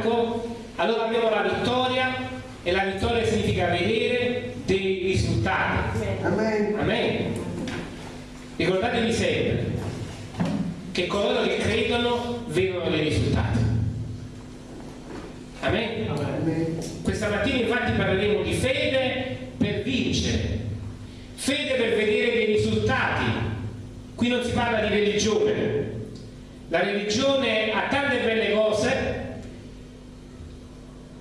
fianco, allora abbiamo la vittoria e la vittoria significa vedere dei risultati. Amen. Amen. Ricordatevi sempre che coloro che credono vedono dei risultati. Amen. Amen. Questa mattina infatti parleremo di fede per vincere, fede per vedere dei risultati. Qui non si parla di religione. La religione ha tante belle.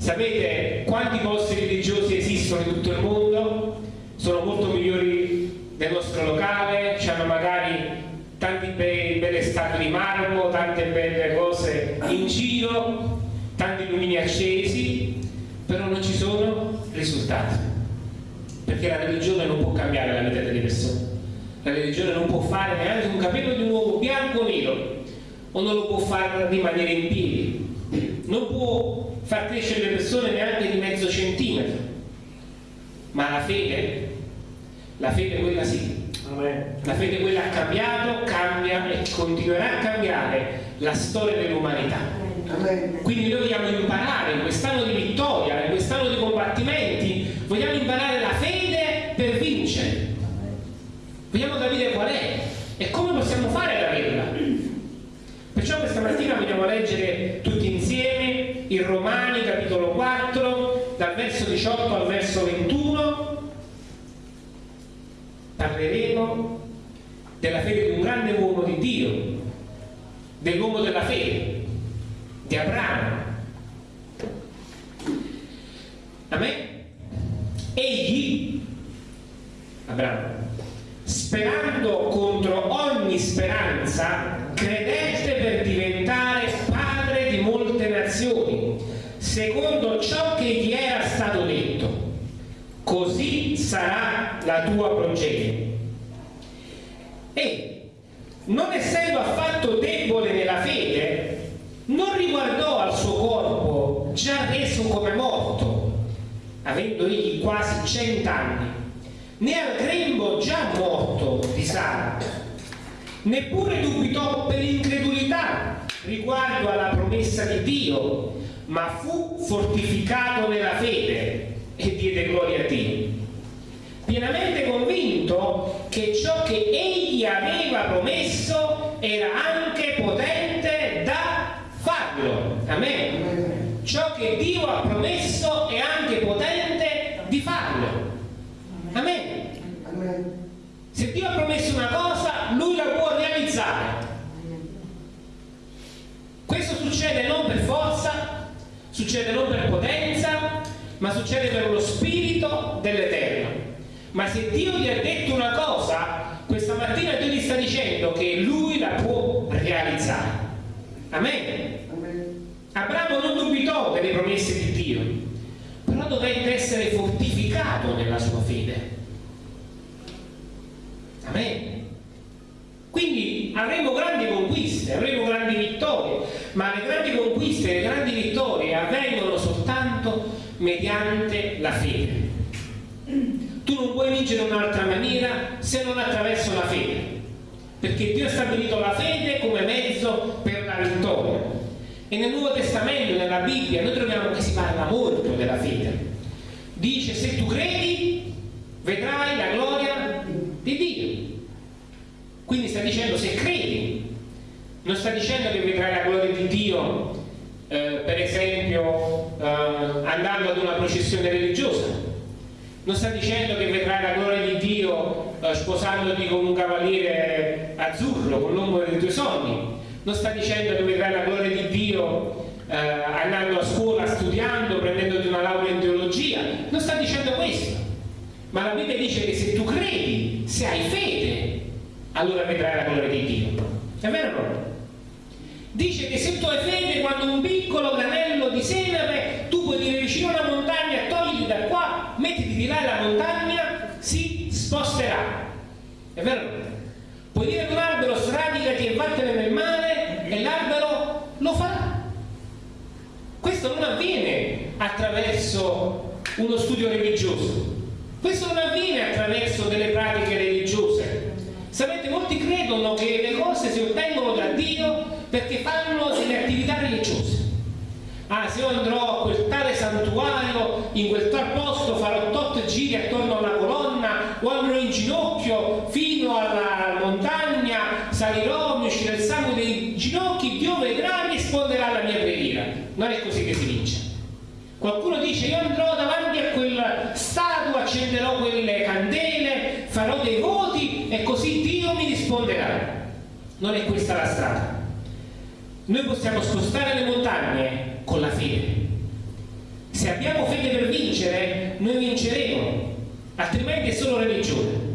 Sapete quanti posti religiosi esistono in tutto il mondo? Sono molto migliori del nostro locale, hanno magari tanti bei, belle statue di marmo, tante belle cose in giro, tanti lumini accesi, però non ci sono risultati. Perché la religione non può cambiare la vita delle persone. La religione non può fare neanche un capello di un uomo bianco o nero, o non lo può far rimanere in piedi. Non può far crescere le persone neanche di mezzo centimetro. Ma la fede, la fede quella sì, la fede quella ha cambiato, cambia e continuerà a cambiare la storia dell'umanità. Quindi noi vogliamo imparare in quest'anno di vittoria, in quest'anno di combattimenti, vogliamo imparare la fede per vincere. Vogliamo capire qual è e come possiamo fare ad averla. Perciò questa mattina vogliamo leggere tutti insieme il Romani capitolo 4, dal verso 18 al verso 21. Parleremo della fede di un grande uomo di Dio, dell'uomo della fede, di Abramo. Amen? Egli, Abramo, sperando contro ogni speranza, credette per diventare padre di molte nazioni, secondo ciò che gli era stato detto. Così sarà la tua progenie. E, non essendo affatto debole nella fede, non riguardò al suo corpo già reso come morto, avendo egli quasi cent'anni, né al grembo già morto di Sara, neppure dubitò per incredulità riguardo alla promessa di Dio, ma fu fortificato nella fede e diede gloria a Dio. Pienamente convinto che ciò che egli aveva promesso era anche potente da farlo. Amen. Ciò che Dio ha promesso è anche potente di farlo. Amen. Se Dio ha promesso una cosa, Lui la può realizzare. Questo succede non per succede non per potenza, ma succede per lo spirito dell'Eterno. Ma se Dio gli ha detto una cosa, questa mattina Dio ti sta dicendo che Lui la può realizzare. Amen. Amen. Abramo non dubitò delle promesse di Dio, però dovette essere fortificato nella sua fede. Amen. Quindi avremo grandi conquiste, avremo grandi vittorie, ma le grandi conquiste, le grandi vittorie avvengono soltanto mediante la fede. Tu non puoi vincere in un'altra maniera se non attraverso la fede, perché Dio ha stabilito la fede come mezzo per la vittoria. E nel Nuovo Testamento, nella Bibbia, noi troviamo che si parla molto della fede. Dice se tu credi vedrai la gloria di Dio. Quindi sta dicendo se credi, non sta dicendo che vedrai la gloria di Dio, eh, per esempio, eh, andando ad una processione religiosa. Non sta dicendo che vedrai la gloria di Dio eh, sposandoti con un cavaliere azzurro, con l'uomo dei tuoi sogni. Non sta dicendo che vedrai la gloria di Dio eh, andando a scuola, studiando, prendendoti una laurea in teologia. Non sta dicendo questo. Ma la Bibbia se hai fede, allora vedrai la gloria di Dio. È vero o no? Dice che se tu hai fede, quando un piccolo granello di tu dire vicino alla montagna, togliti da qua, mettiti di là e la montagna si sposterà. È vero? Puoi dire ad un albero sradicati e vattene nel mare e l'albero lo farà. Questo non avviene attraverso uno studio religioso, questo non avviene attraverso delle pratiche religiose. Sapete, molti credono che le cose si ottengono da Dio perché fanno delle attività religiose. Ah, se io andrò a quel tale santuario, in quel tal posto, farò tot giri attorno alla colonna, o andrò in ginocchio fino alla montagna, salirò, mi uscirà il sangue dei ginocchi, Dio vedrà e risponderà alla mia preghiera. Non è così che si vince. Qualcuno dice io andrò davanti a quella statua, accenderò quelle candele, farò dei voti e così Dio mi risponderà. Non è questa la strada. Noi possiamo spostare le montagne con la fede. Se abbiamo fede per vincere, noi vinceremo, altrimenti è solo religione.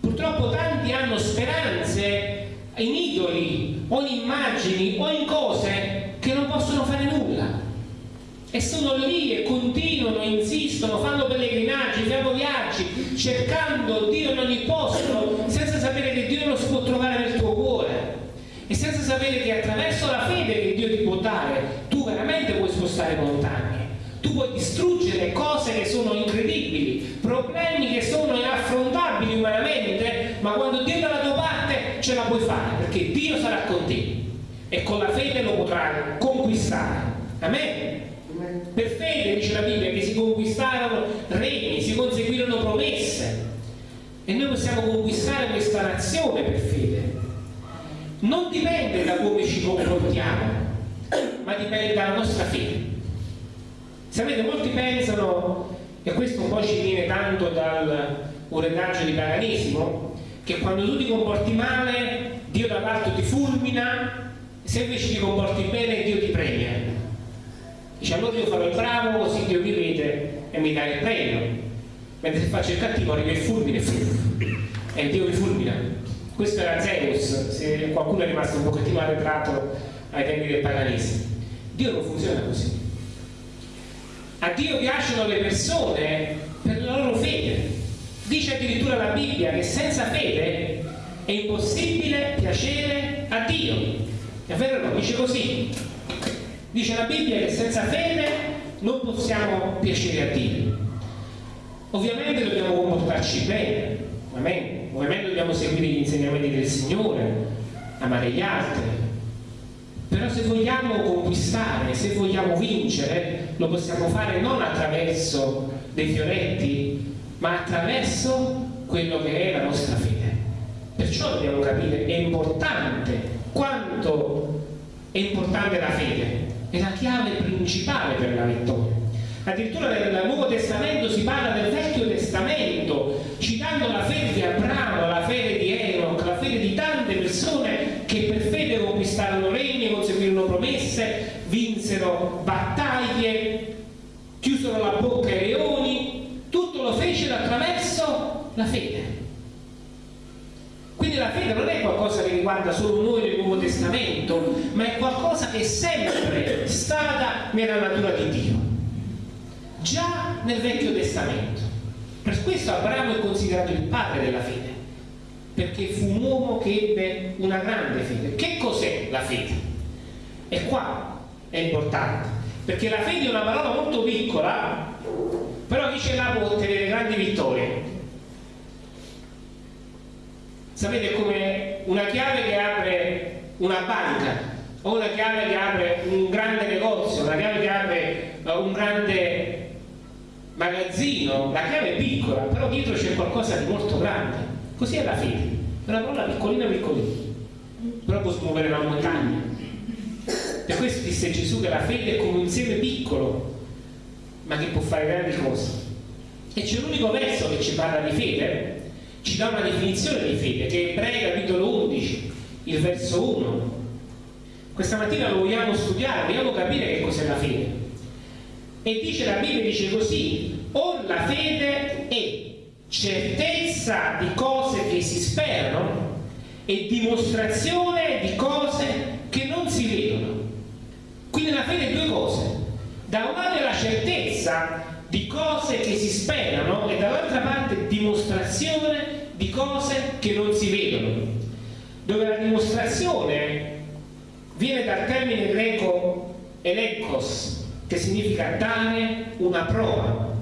Purtroppo tanti hanno speranze in idoli o in immagini o in cose che non possono fare nulla e sono lì e continuano, insistono, fanno pellegrinaggi, fanno viaggi, cercando Dio in ogni posto, senza sapere che Dio lo si può trovare nel tuo cuore e senza sapere che attraverso la fede che Dio ti può dare, veramente puoi spostare montagne, tu puoi distruggere cose che sono incredibili, problemi che sono inaffrontabili umanamente, ma quando Dio è dalla tua parte ce la puoi fare, perché Dio sarà con te e con la fede lo potrai conquistare. Amen. Per fede, dice la Bibbia, che si conquistarono regni, si conseguirono promesse. E noi possiamo conquistare questa nazione per fede. Non dipende da come ci comportiamo, ma dipende dalla nostra fede. Sapete, molti pensano, e questo un po' ci viene tanto dal un retaggio di paganesimo, che quando tu ti comporti male, Dio dall'alto ti fulmina, se invece ti comporti bene, Dio ti premia. Dice allora io farò il bravo così Dio mi vede e mi dà il premio. Mentre se faccio il cattivo arriva il fulmine e Dio mi fulmina. Questo era Zeus, se qualcuno è rimasto un pochettino arretrato ai tempi del paganesimo. Dio non funziona così. A Dio piacciono le persone per la loro fede. Dice addirittura la Bibbia che senza fede è impossibile piacere a Dio. È vero o no? Dice così. Dice la Bibbia che senza fede non possiamo piacere a Dio. Ovviamente dobbiamo comportarci bene, amen. ovviamente dobbiamo seguire gli insegnamenti del Signore, amare gli altri. Però se vogliamo conquistare, se vogliamo vincere, lo possiamo fare non attraverso dei fioretti, ma attraverso quello che è la nostra fede. Perciò dobbiamo capire, è importante quanto è importante la fede, è la chiave principale per la vittoria. Addirittura nel Nuovo Testamento si parla del Vecchio Testamento, citando la fede di Abramo, la fede di Enoch, la fede di tante persone che per fede conquistarono regni, conseguirono promesse, vinsero battaglie, chiusero la bocca ai leoni, tutto lo fecero attraverso la fede. Quindi la fede non è qualcosa che riguarda solo noi nel Nuovo Testamento, ma è qualcosa che è sempre stata nella natura di Dio, già nel Vecchio Testamento. Per questo Abramo è considerato il padre della fede, perché fu un uomo che ebbe una grande fede. Che cos'è la fede? E qua è importante, perché la fede è una parola molto piccola, però chi ce l'ha può ottenere grandi vittorie. Sapete come una chiave che apre una banca o una chiave che apre un grande negozio, una chiave che apre uh, un grande magazzino, la chiave è piccola, però dietro c'è qualcosa di molto grande. Così è la fede, è una parola piccolina piccolina, però può smuovere una montagna. Per questo disse Gesù che la fede è come un seme piccolo, ma che può fare grandi cose. E c'è l'unico verso che ci parla di fede, ci dà una definizione di fede, che è Ebrei capitolo 11, il verso 1. Questa mattina lo vogliamo studiare, vogliamo capire che cos'è la fede. E dice la Bibbia, dice così, o la fede è certezza di cose che si sperano e dimostrazione di cose che non si vedono. Quindi la fede è due cose. Da un lato è la certezza di cose che si sperano e dall'altra parte dimostrazione di cose che non si vedono. Dove la dimostrazione viene dal termine greco elekos, che significa dare una prova,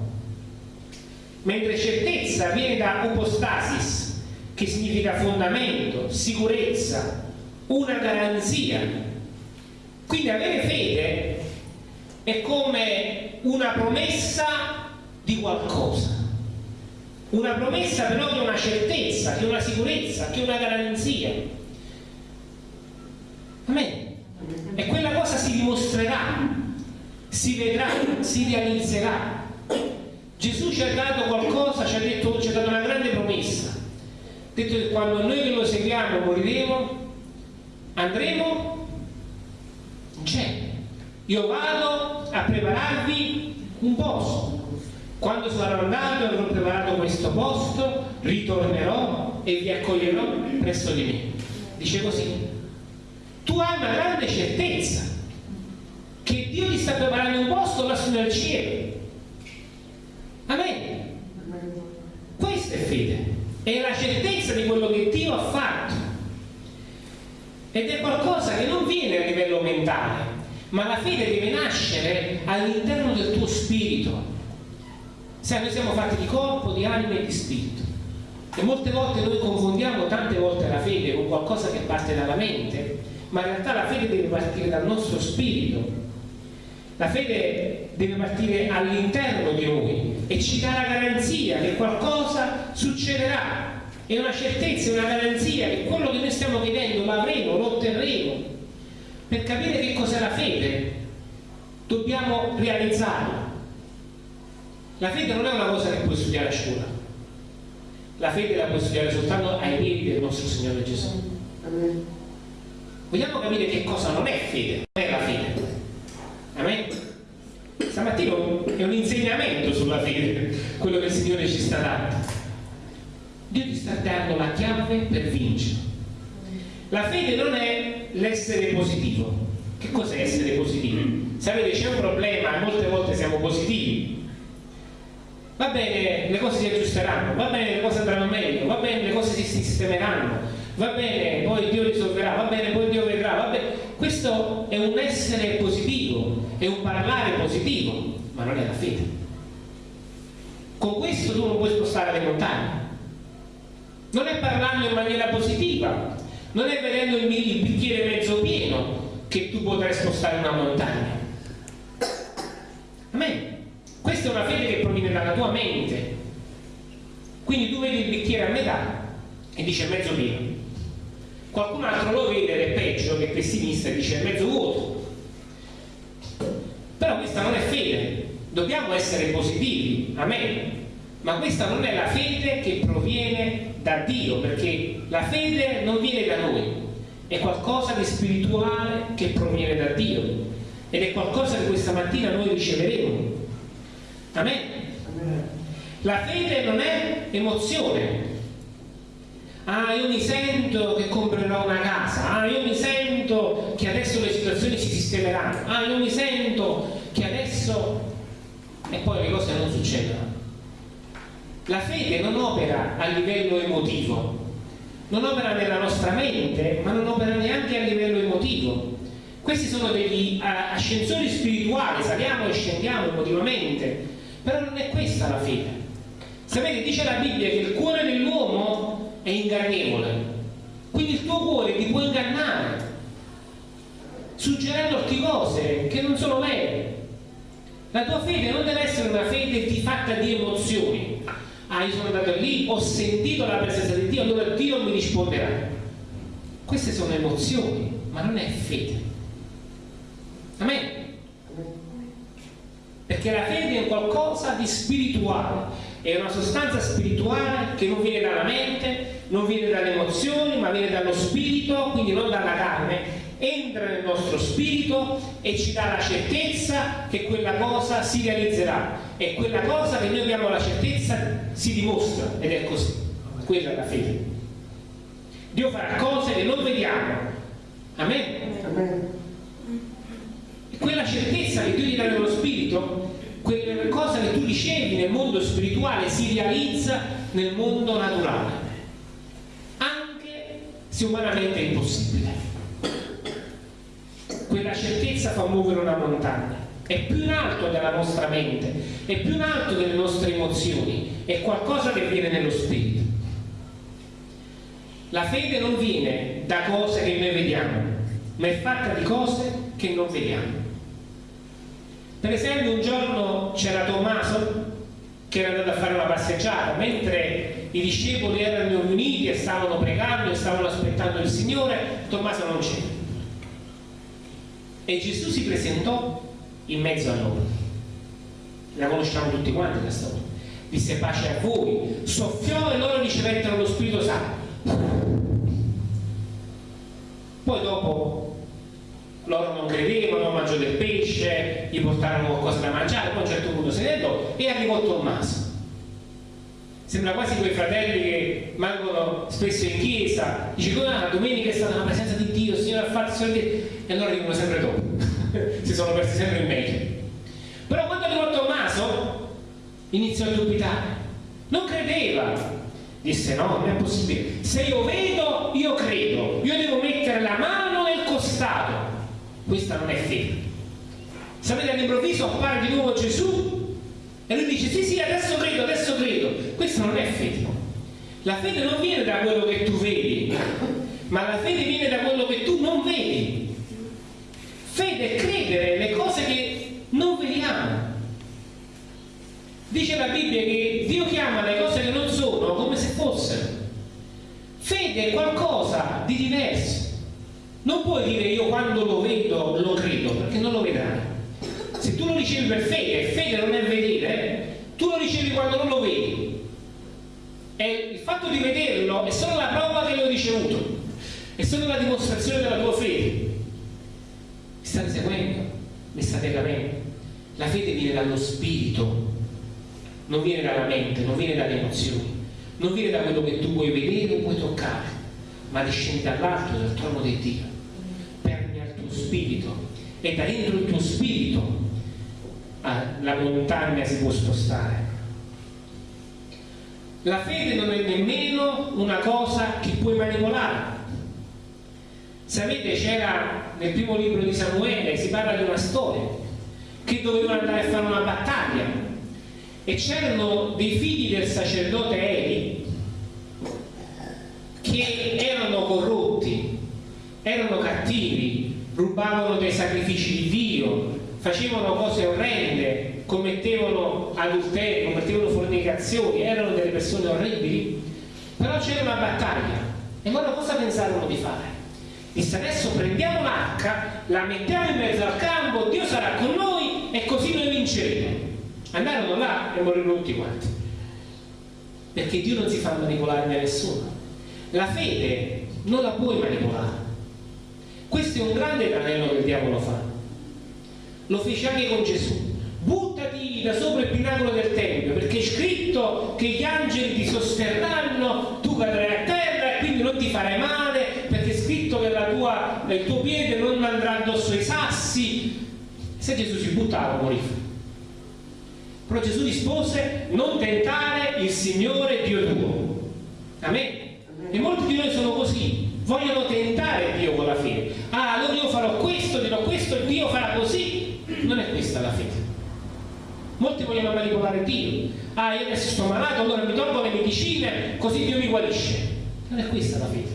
mentre certezza viene da upostasis, che significa fondamento, sicurezza, una garanzia. Quindi avere fede è come una promessa di qualcosa. Una promessa però che è una certezza, che è una sicurezza, che è una garanzia. Amen. E quella cosa si dimostrerà, si vedrà, si realizzerà. Gesù ci ha dato qualcosa, ci ha, detto, ci ha dato una grande promessa detto che quando noi che lo seguiamo moriremo, andremo in cielo. Io vado a prepararvi un posto. Quando sarò andato e avrò preparato questo posto, ritornerò e vi accoglierò presso di me. Dice così. Tu hai una grande certezza che Dio ti sta preparando un posto lassù nel cielo. Amen. Questa è fede è la certezza di quello che Dio ha fatto ed è qualcosa che non viene a livello mentale ma la fede deve nascere all'interno del tuo spirito sai noi siamo fatti di corpo, di anima e di spirito e molte volte noi confondiamo tante volte la fede con qualcosa che parte dalla mente ma in realtà la fede deve partire dal nostro spirito la fede deve partire all'interno di noi e ci dà la garanzia che qualcosa succederà. È una certezza, è una garanzia che quello che noi stiamo chiedendo lo avremo, lo otterremo. Per capire che cos'è la fede dobbiamo realizzarla. La fede non è una cosa che puoi studiare a scuola. La fede la puoi studiare soltanto ai piedi del nostro Signore Gesù. Vogliamo capire che cosa non è fede, non è la fede. Amen? Stamattina è un insegnamento sulla fede, quello che il Signore ci sta dando. Dio ti sta dando la chiave per vincere. La fede non è l'essere positivo. Che cos'è essere positivi? Sapete, c'è un problema, molte volte siamo positivi. Va bene, le cose si aggiusteranno, va bene, le cose andranno meglio, va bene, le cose si sistemeranno, va bene, poi Dio risolverà, va bene, poi Dio vedrà, va bene. Questo è un essere positivo, è un parlare positivo, ma non è la fede. Con questo tu non puoi spostare le montagne. Non è parlando in maniera positiva, non è vedendo il, bicchiere mezzo pieno che tu potrai spostare una montagna. Amen. Questa è una fede che proviene dalla tua mente. Quindi tu vedi il bicchiere a metà e dice mezzo pieno. Qualcun altro lo vede ed è peggio che pessimista e dice mezzo vuoto. Però questa non è fede, dobbiamo essere positivi, amen. Ma questa non è la fede che proviene da Dio, perché la fede non viene da noi, è qualcosa di spirituale che proviene da Dio ed è qualcosa che questa mattina noi riceveremo. Amen. La fede non è emozione, ah io mi sento che comprerò una casa, ah io mi sento che adesso le situazioni si sistemeranno, ah io mi sento che adesso e poi le cose non succedono. La fede non opera a livello emotivo, non opera nella nostra mente, ma non opera neanche a livello emotivo. Questi sono degli ascensori spirituali, saliamo e scendiamo emotivamente, però non è questa la fede. Sapete, dice la Bibbia che il cuore dell'uomo è ingannevole. Quindi il tuo cuore ti può ingannare, suggerendoti cose che non sono vere. La tua fede non deve essere una fede di fatta di emozioni. Ah, io sono andato lì, ho sentito la presenza di Dio, allora Dio mi risponderà. Queste sono emozioni, ma non è fede. Amen. Perché la fede è qualcosa di spirituale è una sostanza spirituale che non viene dalla mente, non viene dalle emozioni, ma viene dallo spirito, quindi non dalla carne, entra nel nostro spirito e ci dà la certezza che quella cosa si realizzerà e quella cosa che noi abbiamo la certezza si dimostra ed è così. Quella è la fede. Dio farà cose che non vediamo. Amen. Amen. Quella certezza che Dio ti dà nello spirito, quella cosa che tu ricevi nel mondo spirituale si realizza nel mondo naturale, anche se umanamente è impossibile. Quella certezza fa muovere una montagna, è più in alto della nostra mente, è più in alto delle nostre emozioni, è qualcosa che viene nello spirito. La fede non viene da cose che noi vediamo, ma è fatta di cose che non vediamo. Per esempio un giorno c'era Tommaso che era andato a fare una passeggiata, mentre i discepoli erano riuniti e stavano pregando e stavano aspettando il Signore, Tommaso non c'era. E Gesù si presentò in mezzo a loro. La conosciamo tutti quanti la storia. Disse pace a voi, soffiò e loro ricevettero lo Spirito Santo. Poi dopo loro non credevano, mangiò del pesce, gli portarono qualcosa da mangiare, poi a un certo punto se ne andò e arrivò Tommaso. Sembra quasi quei fratelli che mangono spesso in chiesa, dice come la domenica è stata la presenza di Dio, il Signore ha fatto Signore e allora arrivano sempre dopo, si sono persi sempre in meglio. Però quando arrivò Tommaso iniziò a dubitare, non credeva, disse no, non è possibile, se io vedo io credo, io devo mettere la mano nel costato, questa non è fede. Sapete, all'improvviso appare di nuovo Gesù e lui dice sì sì adesso credo, adesso credo. Questa non è fede. La fede non viene da quello che tu vedi, ma la fede viene da quello che tu non vedi. Fede è credere le cose che non vediamo. Dice la Bibbia che Dio chiama le cose che non sono come se fossero. Fede è qualcosa di diverso. Non puoi dire io quando lo vedo lo credo, perché non lo vedrai. Se tu lo ricevi per fede, fede non è vedere, tu lo ricevi quando non lo vedi. E il fatto di vederlo è solo la prova che l'ho ricevuto, è solo la dimostrazione della tua fede. Mi state seguendo? Mi state capendo? La fede viene dallo spirito, non viene dalla mente, non viene dalle emozioni, non viene da quello che tu puoi vedere o puoi toccare, ma discende dall'alto, dal trono di Dio spirito e da dentro il tuo spirito la montagna si può spostare. La fede non è nemmeno una cosa che puoi manipolare. Sapete, c'era nel primo libro di Samuele, si parla di una storia, che dovevano andare a fare una battaglia e c'erano dei figli del sacerdote Eli che erano corrotti, erano cattivi, rubavano dei sacrifici di Dio, facevano cose orrende, commettevano adulterio, commettevano fornicazioni, erano delle persone orribili, però c'era una battaglia e loro cosa pensarono di fare? Disse adesso prendiamo l'arca, la mettiamo in mezzo al campo, Dio sarà con noi e così noi vinceremo. Andarono là e morirono tutti quanti. Perché Dio non si fa manipolare da nessuno. La fede non la puoi manipolare questo è un grande tranello che il diavolo fa. Lo fece anche con Gesù. Buttati da sopra il pinacolo del Tempio, perché è scritto che gli angeli ti sosterranno, tu cadrai a terra e quindi non ti farai male, perché è scritto che tua, il tuo piede non andrà addosso ai sassi. Se Gesù si buttava, moriva. Però Gesù rispose, non tentare il Signore Dio tuo. Amen. E molti di noi sono così, vogliono tentare Dio con la fede. Ah, allora io farò questo, dirò questo e Dio farà così. Non è questa la fede. Molti vogliono manipolare Dio. Ah, io adesso sto malato, allora mi tolgo le medicine, così Dio mi guarisce. Non è questa la fede.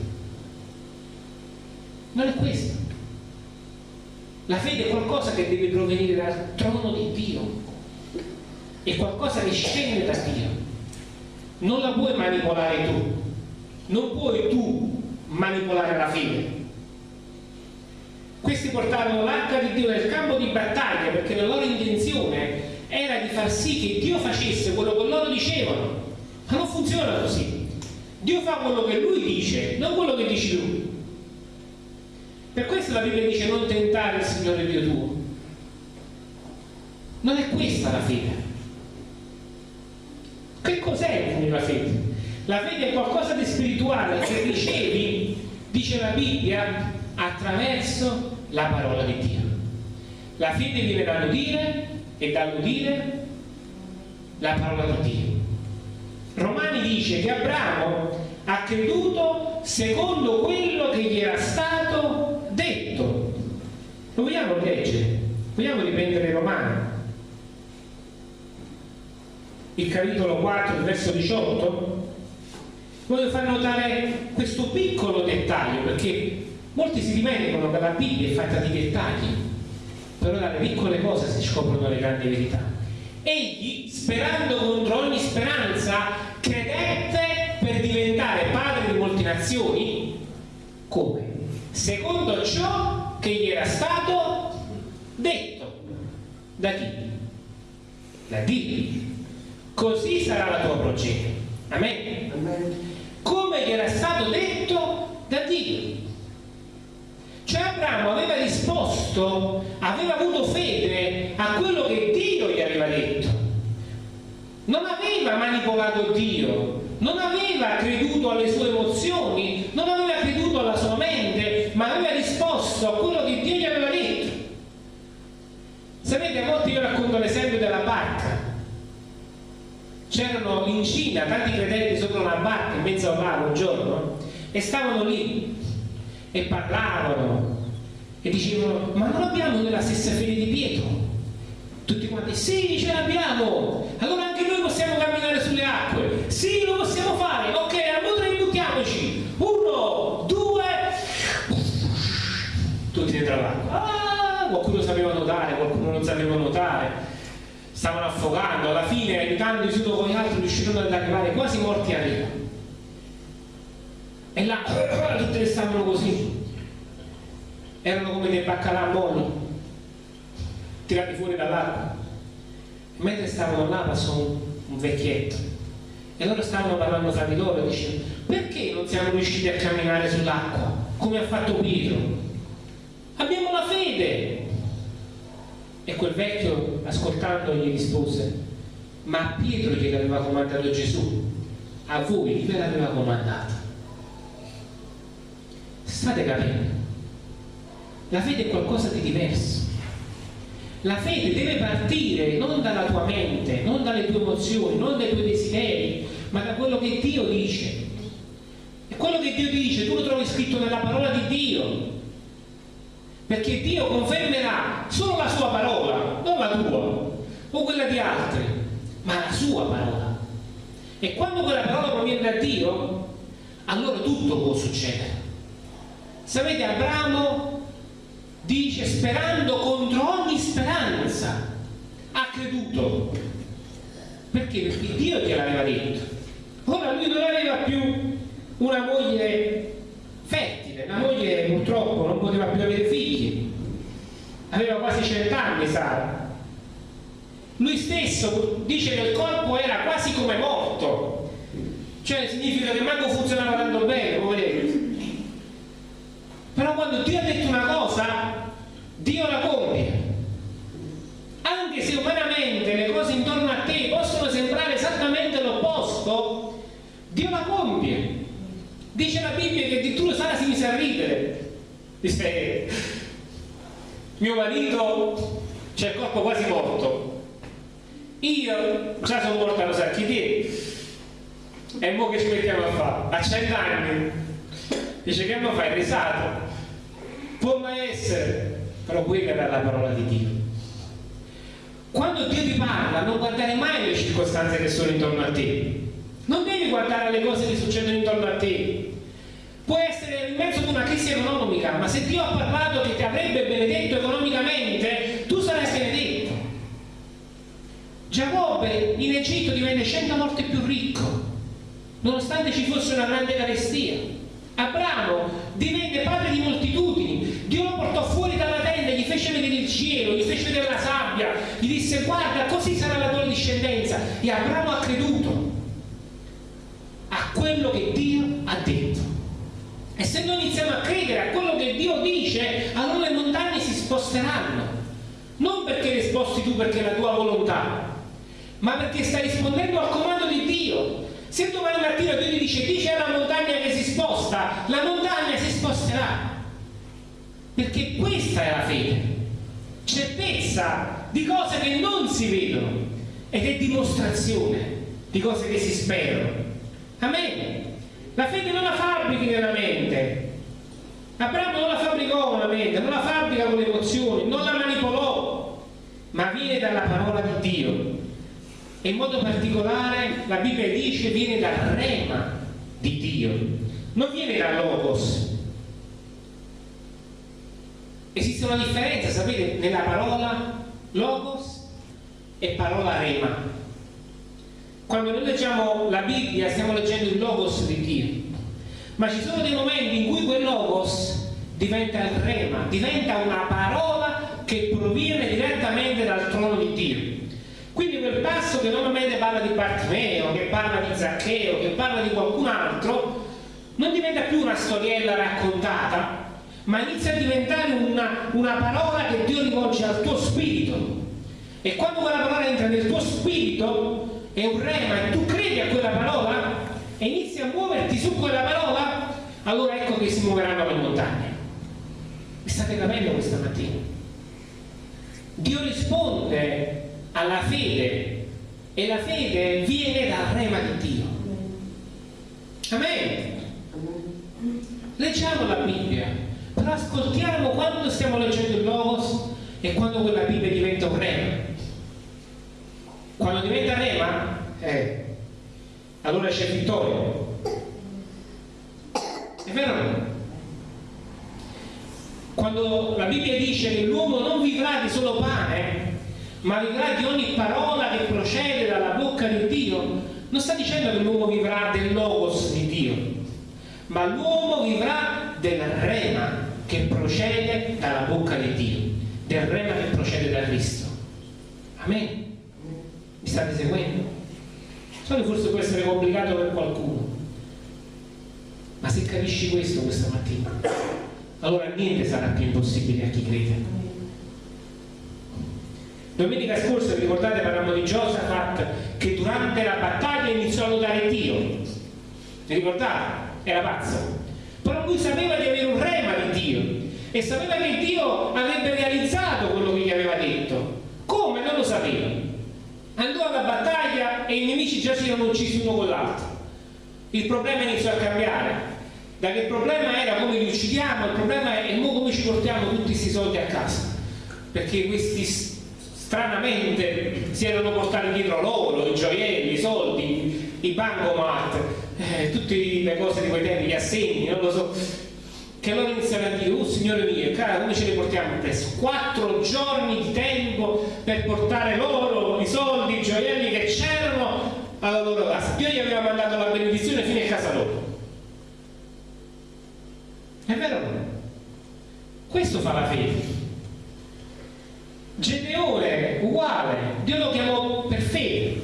Non è questa. La fede è qualcosa che deve provenire dal trono di Dio. È qualcosa che scende da Dio. Non la puoi manipolare tu. Non puoi tu manipolare la fede. Questi portarono l'arca di Dio nel campo di battaglia perché la loro intenzione era di far sì che Dio facesse quello che loro dicevano. Ma non funziona così. Dio fa quello che lui dice, non quello che dici tu. Per questo la Bibbia dice non tentare il Signore Dio tuo. Non è questa la fede. Che cos'è la fede? La fede è qualcosa di spirituale che ricevi, dice la Bibbia, attraverso la parola di Dio. La fede viene dall'udire e dall'udire la parola di Dio. Romani dice che Abramo ha creduto secondo quello che gli era stato detto. Lo vogliamo leggere? Vogliamo riprendere Romani? Il capitolo 4, il verso 18? Voglio far notare questo piccolo dettaglio perché molti si dimenticano che la Bibbia è fatta di dettagli, però dalle piccole cose si scoprono le grandi verità. Egli, sperando contro ogni speranza, credette per diventare padre di molte nazioni. Come? Secondo ciò che gli era stato detto. Da chi? Da Dio. Così sarà la tua progenie. Amen. Amen. Come gli era stato detto da Dio. Cioè Abramo aveva risposto, aveva avuto fede a quello che Dio gli aveva detto. Non aveva manipolato Dio, non aveva creduto alle sue emozioni, non aveva creduto alla sua mente, ma aveva risposto a quello che Dio gli aveva detto. Sapete, a volte io racconto l'esempio della barca. C'erano in Cina tanti credenti sopra una barca in mezzo al mare un giorno e stavano lì e parlavano e dicevano ma non abbiamo noi la stessa fede di Pietro? Tutti quanti sì ce l'abbiamo. Allora anche noi possiamo camminare sulle acque. Sì lo possiamo fare. Ok allora buttiamoci uno due. Tutti dentro l'acqua ah, qualcuno sapeva nuotare qualcuno non sapeva nuotare stavano affogando. Alla fine aiutandosi uno con gli altri riuscirono ad arrivare quasi morti a riva e là tutte stavano così erano come dei baccalà molli tirati fuori dall'acqua mentre stavano là passò un, un vecchietto. E loro stavano parlando tra di loro e dicevano perché non siamo riusciti a camminare sull'acqua come ha fatto Pietro? Abbiamo la fede. E quel vecchio ascoltando gli rispose ma a Pietro gliel'aveva comandato Gesù? A voi ve l'aveva comandata state capendo la fede è qualcosa di diverso. La fede deve partire non dalla tua mente non dalle tue emozioni non dai tuoi desideri ma da quello che Dio dice. E quello che Dio dice tu lo trovi scritto nella parola di Dio. Perché Dio confermerà solo la sua parola non la tua o quella di altri ma la sua parola. E quando quella parola proviene da Dio allora tutto può succedere. Sapete Abramo dice sperando contro ogni speranza ha creduto. Perché? perché Dio gliel'aveva detto. Ora lui non aveva più una moglie fertile una moglie purtroppo non poteva più avere figli. Aveva quasi cent'anni Sara. Lui stesso dice che il corpo era quasi come morto. Cioè significa che manco funzionava tanto bene poveretto però quando Dio ha detto una cosa Dio la compie anche se umanamente le cose intorno a te possono sembrare esattamente l'opposto Dio la compie dice la Bibbia che addirittura Sara si mise a ridere. Dice mio marito c'è il corpo quasi morto. Io già sono morta lo sa chi te e mo che ci mettiamo a fare? A cent'anni. Dice che mo fai? Risato può mai essere? Però quella era la parola di Dio. Quando Dio ti parla non guardare mai le circostanze che sono intorno a te non devi guardare le cose che succedono intorno a te. Può essere in mezzo ad una crisi economica ma se Dio ha parlato che ti avrebbe benedetto economicamente tu sarai benedetto Giacobbe in Egitto divenne cento volte più ricco nonostante ci fosse una grande carestia. Abramo divenne padre di moltitudini, Dio lo portò fuori dalla tenda, gli fece vedere il cielo, gli fece vedere la sabbia, gli disse guarda così sarà la tua discendenza. E Abramo ha creduto quello che Dio ha detto. E se noi iniziamo a credere a quello che Dio dice, allora le montagne si sposteranno. Non perché le sposti tu perché è la tua volontà, ma perché stai rispondendo al comando di Dio. Se domani mattina Dio ti dice dice alla montagna che si sposta, la montagna si sposterà. Perché questa è la fede. Certezza di cose che non si vedono ed è dimostrazione di cose che si sperano. Amen. La fede non la fabbrichi nella mente. Abramo non la fabbricò con la mente, non la fabbrica con le emozioni, non la manipolò, ma viene dalla parola di Dio. E in modo particolare la Bibbia dice viene dal rema di Dio, non viene dal logos. Esiste una differenza, sapete, nella parola logos e parola rema. Quando noi leggiamo la Bibbia stiamo leggendo il logos di Dio, ma ci sono dei momenti in cui quel logos diventa il rema, diventa una parola che proviene direttamente dal trono di Dio. Quindi quel passo che normalmente parla di Bartimeo, che parla di Zaccheo, che parla di qualcun altro, non diventa più una storiella raccontata, ma inizia a diventare una, una parola che Dio rivolge al tuo spirito. E quando quella parola entra nel tuo spirito, è un rema tu credi a quella parola e inizi a muoverti su quella parola, allora ecco che si muoveranno le montagne. Mi state capendo questa mattina? Dio risponde alla fede e la fede viene dal rema di Dio. Amen. Leggiamo la Bibbia, però ascoltiamo quando stiamo leggendo il Logos e quando quella Bibbia diventa un rema. Quando diventa rema, eh, allora c'è vittoria. È vero o no? Quando la Bibbia dice che l'uomo non vivrà di solo pane, ma vivrà di ogni parola che procede dalla bocca di Dio, non sta dicendo che l'uomo vivrà del logos di Dio, ma l'uomo vivrà del rema che procede dalla bocca di Dio, del rema che procede da Cristo. Amen. Mi state seguendo? So che forse può essere complicato per qualcuno, ma se capisci questo questa mattina, allora niente sarà più impossibile a chi crede. Domenica scorsa, vi ricordate, parlavamo di Giosafat che durante la battaglia iniziò a lodare Dio. Vi ricordate? Era pazzo. Però lui sapeva di avere un rema di Dio e sapeva che Dio avrebbe realizzato quello che gli aveva detto. Come? Non lo sapeva andò alla battaglia e i nemici già si erano uccisi uno con l'altro. Il problema iniziò a cambiare. Da che il problema era come li uccidiamo, il problema è come ci portiamo tutti questi soldi a casa. Perché questi stranamente si erano portati dietro loro, i gioielli, i soldi, i bancomat, eh, tutte le cose di quei tempi, gli assegni, non lo so che allora iniziano a dire, oh signore mio, cara, come ce le portiamo presso? Quattro giorni di tempo per portare loro i soldi, i gioielli alla loro casa. Dio gli aveva mandato la benedizione fino a casa loro. È vero? Questo fa la fede. Gedeone, uguale, Dio lo chiamò per fede.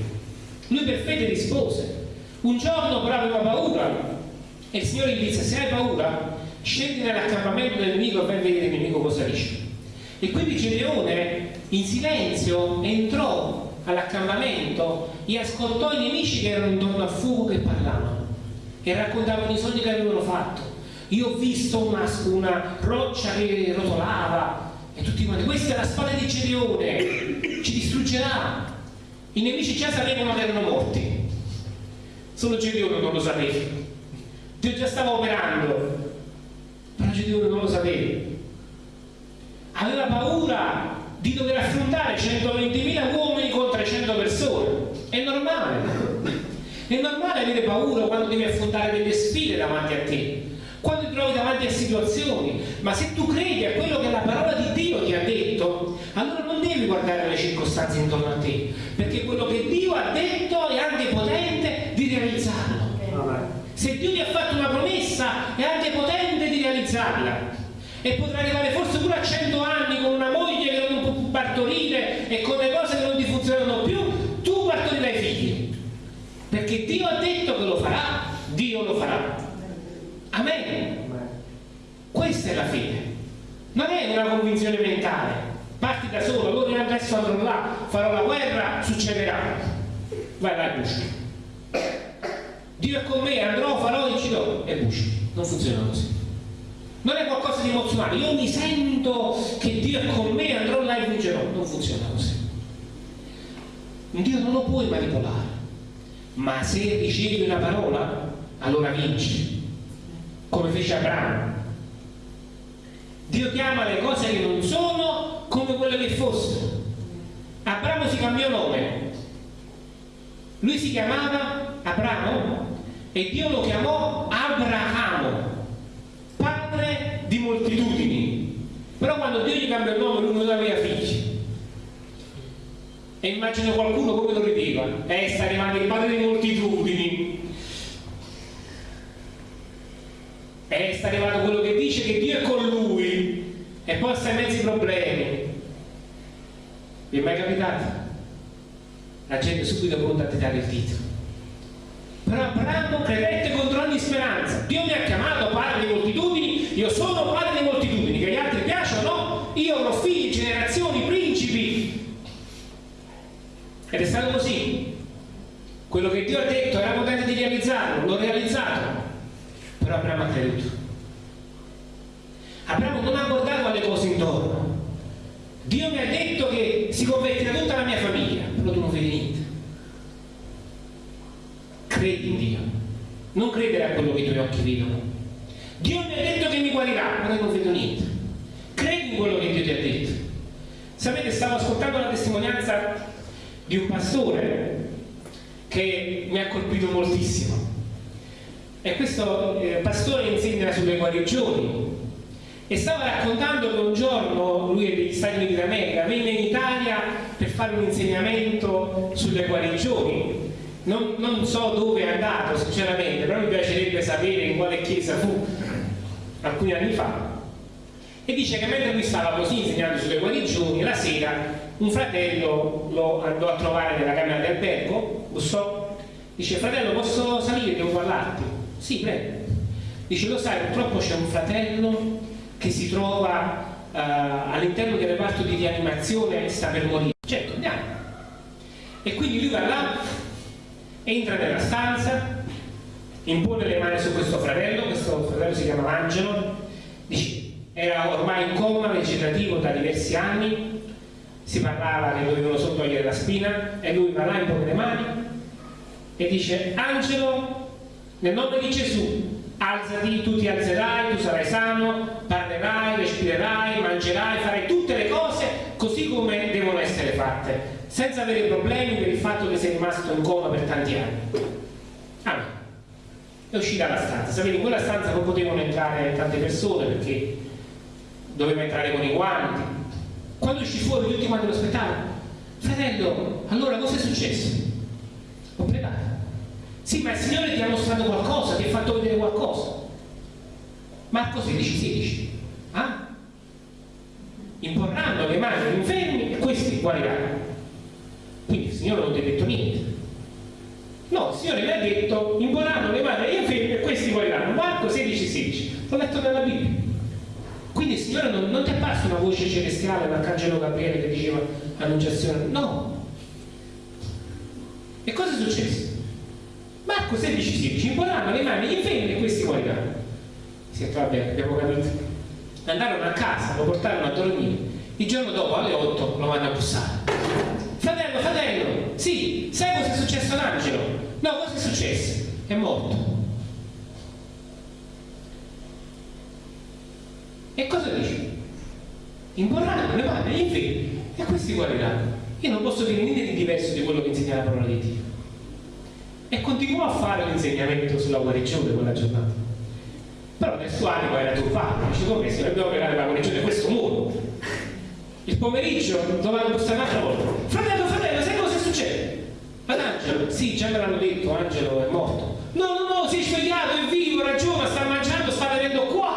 Lui per fede rispose. Un giorno però aveva paura e il Signore gli disse, se hai paura, scendi nell'accampamento del nemico e vedere il nemico cosa dice. E quindi Gedeone in silenzio entrò all'accampamento e ascoltò i nemici che erano intorno al fuoco che parlavano e raccontavano i sogni che avevano fatto. Io ho visto una, una roccia che rotolava e tutti quanti, questa è la spada di Gedeone, ci distruggerà. I nemici già sapevano che erano morti, solo Gedeone non lo sapeva. Dio già stava operando però Gedeone non lo sapeva. Aveva paura di dover affrontare 120.000 uomini con 300 persone. È normale. È normale avere paura quando devi affrontare delle sfide davanti a te, quando ti trovi davanti a situazioni, ma se tu credi a quello che la parola di Dio ti ha detto, allora non devi guardare le circostanze intorno a te, perché quello che Dio ha detto è anche potente di realizzarlo. Se Dio ti ha fatto una promessa, è anche potente di realizzarla. E potrà arrivare forse pure a 100 anni con una moglie che non può partorire e con le cose che non ti funzionano più, tu partorirai figli. Perché Dio ha detto che lo farà, Dio lo farà. Amen. Questa è la fede. Non è una convinzione mentale. Parti da solo, allora adesso andrò là, farò la guerra, succederà. Vai e busci. Dio è con me, andrò, farò, inciderò e busci. Non funziona così. Non è qualcosa di emozionale. Io mi sento che Dio è con me, andrò là e vincerò. Non funziona così. Dio non lo puoi manipolare. Ma se ricevi una parola, allora vinci. Come fece Abramo. Dio chiama le cose che non sono come quelle che fossero. Abramo si cambiò nome. Lui si chiamava Abramo e Dio lo chiamò Abramo, padre di moltitudini. Però quando Dio gli cambiò il nome lui non aveva. E immagino qualcuno come lo rideva. Eh, sta arrivando il padre di moltitudini. Eh, sta arrivando quello che dice che Dio è con lui e poi sta in mezzo ai problemi. Vi è mai capitato? La gente subito pronta a ti dare il titolo. Però Abramo credette contro ogni speranza. Dio mi ha chiamato padre di moltitudini, io sono padre di moltitudini, che agli altri piacciono, no? Io avrò figli, generazioni, principi. Ed è stato così. Quello che Dio ha detto era potente di realizzarlo, l'ho realizzato. Però Abramo ha creduto. Abramo non ha guardato alle cose intorno. Dio mi ha detto che si convertirà tutta la mia famiglia, però tu non vedi niente. Credi in Dio, non credere a quello che i tuoi occhi vedono. Dio mi ha detto che mi guarirà, però io non vedo niente. Credi in quello che Dio ti ha detto. Sapete, stavo ascoltando la testimonianza di un pastore che mi ha colpito moltissimo. E questo eh, pastore insegna sulle guarigioni. E stava raccontando che un giorno lui è degli Stati Uniti d'America venne in Italia per fare un insegnamento sulle guarigioni. Non, non, so dove è andato sinceramente però mi piacerebbe sapere in quale chiesa fu alcuni anni fa. E dice che mentre lui stava così insegnando sulle guarigioni la sera un fratello lo andò a trovare nella camera di albergo bussò dice fratello posso salire? Devo parlarti. Sì prego. Dice lo sai purtroppo c'è un fratello che si trova uh, all'interno del reparto di rianimazione e sta per morire. Certo, andiamo. E quindi lui va là, entra nella stanza, impone le mani su questo fratello, questo fratello si chiama Angelo, dice, era ormai in coma vegetativo da diversi anni, si parlava che dovevano solo togliere la spina e lui va là, impone le mani e dice, Angelo, nel nome di Gesù, alzati, tu ti alzerai, tu sarai sano, parlerai, respirerai, mangerai, farai tutte le cose così come devono essere fatte, senza avere problemi per il fatto che sei rimasto in coma per tanti anni. Ah, è uscita dalla stanza, sapete in quella stanza non potevano entrare tante persone perché doveva entrare con i guanti. Quando uscì fuori tutti quanti lo aspettavano. Fratello, allora cosa è successo? Ho pregato. Sì, ma il Signore ti ha mostrato qualcosa, ti ha fatto vedere qualcosa. Marco 16, 16. Ah? Imporranno le mani agli infermi e questi guariranno. Quindi il Signore non ti ha detto niente. No, il Signore mi ha detto imporranno le mani agli infermi e questi guariranno. Marco 16, 16. L'ho letto nella Bibbia. Quindi il Signore non, non ti è apparso una voce celestiale, l'arcangelo Gabriele che diceva annunciazione. No. E cosa è successo? Marco 16, 16, imporranno le mani agli infermi e questi. Si detto, vabbè, abbiamo capito. Andarono a casa, lo portarono a dormire. Il giorno dopo, alle 8, lo vanno a bussare. Fratello, fratello, sì, sai cosa è successo all'angelo? No, cosa è successo? È morto. E cosa dice? Imporranno le mani agli infermi e questi guariranno. Io non posso dire niente di diverso di quello che insegna la parola di Dio e continuò a fare l'insegnamento sulla guarigione quella giornata. Però nel suo animo era turbato, dice come se dobbiamo pregare la guarigione questo muro. Il pomeriggio dovevamo bussare un'altra volta. Fratello, fratello, sai cosa succede? Ad Angelo, sì, già me l'hanno detto, Angelo è morto. No, no, no, si è svegliato, è vivo, ragiona, sta mangiando, sta venendo qua.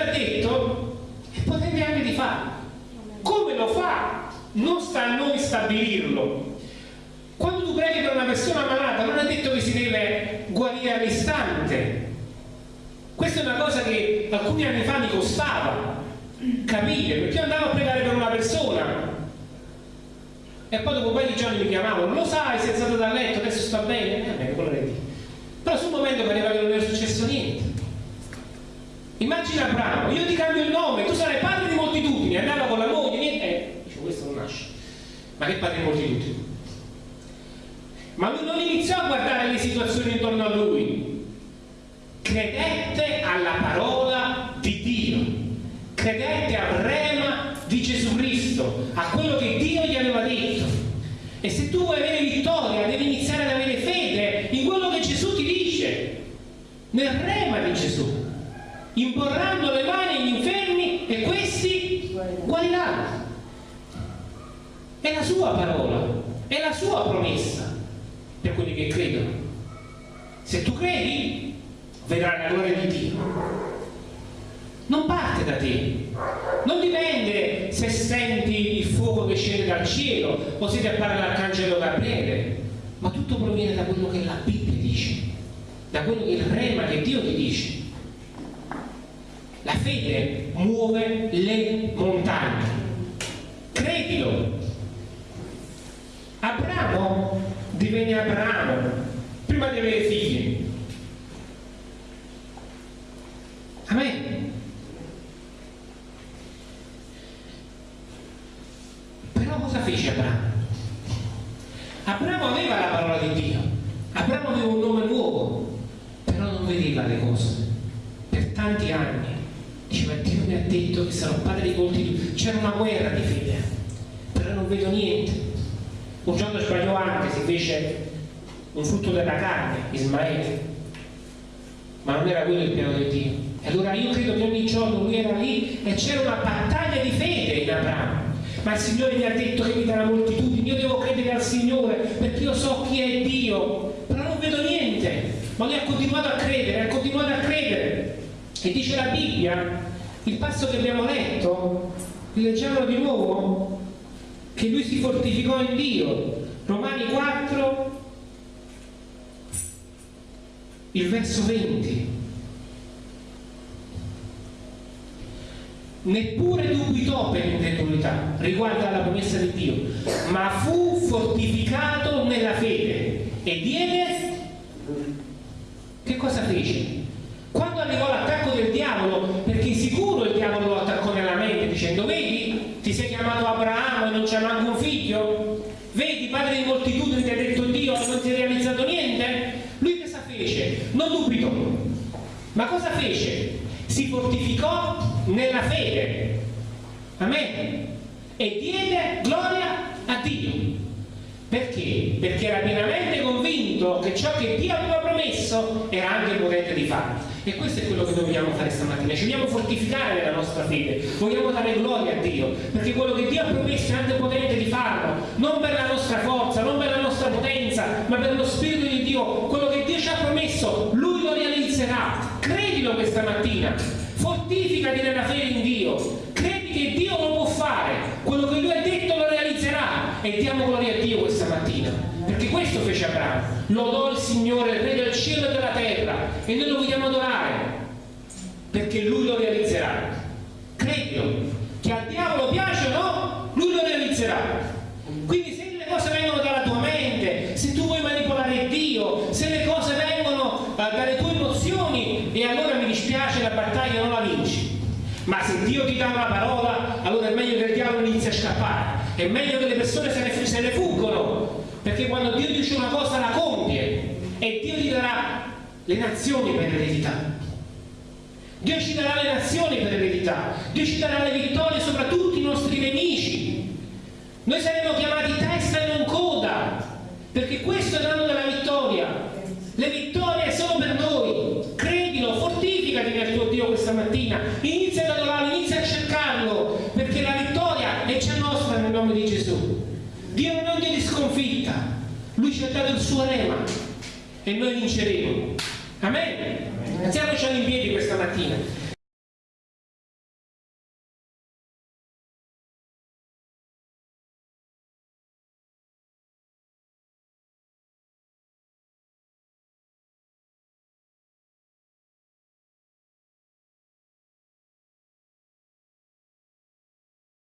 Ha detto è potente anche di farlo. Come lo fa? non sta a noi stabilirlo. Quando tu preghi per una persona malata, non è detto che si deve guarire all'istante. Questa è una cosa che alcuni anni fa mi costava capire, perché io andavo a pregare per una persona e poi dopo paio di giorni mi chiamavano, lo sai, si è alzato dal letto, adesso sta bene, eh, che Però sul momento pareva che non era successo niente. Immagina Abramo, io ti cambio il nome, tu sarai padre di moltitudini, andava con la moglie, niente, eh, dice questo non nasce. Ma che padre di moltitudini? Ma lui non iniziò a guardare le situazioni intorno a lui, credette alla parola di Dio, credette al rema di Gesù Cristo, a quello che Dio gli aveva detto. E se tu vuoi avere vittoria, devi iniziare ad avere fede in quello che Gesù ti dice, nel rema di Gesù imporranno le mani agli infermi e questi guariranno. È la sua parola, è la sua promessa per quelli che credono. Se tu credi, vedrai la gloria di Dio. Non parte da te, non dipende se senti il fuoco che scende dal cielo o se ti appare l'arcangelo Gabriele, ma tutto proviene da quello che la Bibbia dice, da quello che il rema che Dio ti dice. La fede muove le montagne. Credilo. Abramo divenne Abramo prima di avere figli. Amen. Però cosa fece Abramo? Abramo aveva la parola di Dio, Abramo aveva un nome nuovo, però non vedeva le cose per tanti anni Diceva Dio mi ha detto che sarò padre di molti C'era una guerra di fede, però non vedo niente. Un giorno sbagliò anche, si fece un frutto della carne, Ismaele. Ma non era quello il piano di Dio. E allora io credo che ogni giorno lui era lì e c'era una battaglia di fede in Abramo. Ma il Signore mi ha detto che mi darà moltitudine, io devo credere al Signore perché io so chi è Dio, però non vedo niente. Ma lui ha continuato a credere, ha continuato a credere. E dice la Bibbia, il passo che abbiamo letto, leggiamolo di nuovo, che lui si fortificò in Dio. Romani 4, il verso 20. Neppure dubitò per incredulità riguardo alla promessa di Dio, ma fu fortificato nella fede e diede. Che cosa fece? Quando arrivò l'attacco del diavolo, perché sicuro il diavolo lo attaccò nella mente dicendo vedi, ti sei chiamato Abramo e non c'è manco un figlio? Vedi, padre di moltitudini ti ha detto Dio e non ti è realizzato niente? Lui cosa fece? Non dubitò. Ma cosa fece? Si fortificò nella fede. Amen. E diede gloria a Dio. Perché? Perché era pienamente convinto che ciò che Dio aveva promesso era anche potente di farlo. E questo è quello che dobbiamo fare stamattina. Ci vogliamo fortificare nella nostra fede, vogliamo dare gloria a Dio, perché quello che Dio ha promesso è anche potente di farlo, non per la nostra forza, non per la nostra potenza, ma per lo Spirito di Dio. Quello che Dio ci ha promesso. Credilo questa mattina, fortificati nella fede in Dio, credi che Dio lo può fare, quello che Lui ha detto lo realizzerà e diamo gloria a Dio questa mattina. Perché questo fece Abramo. Lodò il Signore, il Re del cielo e della terra. E noi lo vogliamo adorare. Perché Lui lo realizzerà. Credilo. Che al diavolo piace o no, Lui lo realizzerà. Quindi se le cose vengono dalla tua mente, se tu vuoi manipolare Dio, se le cose vengono uh, dalle tue emozioni, e allora mi dispiace, la battaglia non la vinci. Ma se Dio ti dà una parola, allora è meglio che il diavolo inizi a È meglio che le persone se ne, se ne fuggono perché quando Dio dice una cosa la compie e Dio ti darà le nazioni per eredità. Dio ci darà le nazioni per eredità, Dio ci darà le vittorie sopra tutti i nostri nemici. Noi saremo chiamati testa e non coda, perché questo è l'anno della vittoria. Le vittorie sono per noi. Credilo, fortificati nel tuo Dio questa mattina. Inizia ad adorarlo, inizia a cercarlo, perché la vittoria è già nostra nel nome di Gesù. Dio non è un Dio di sconfitta, Lui ci ha dato il suo rema e noi vinceremo. Amen. Alziamoci in piedi questa mattina.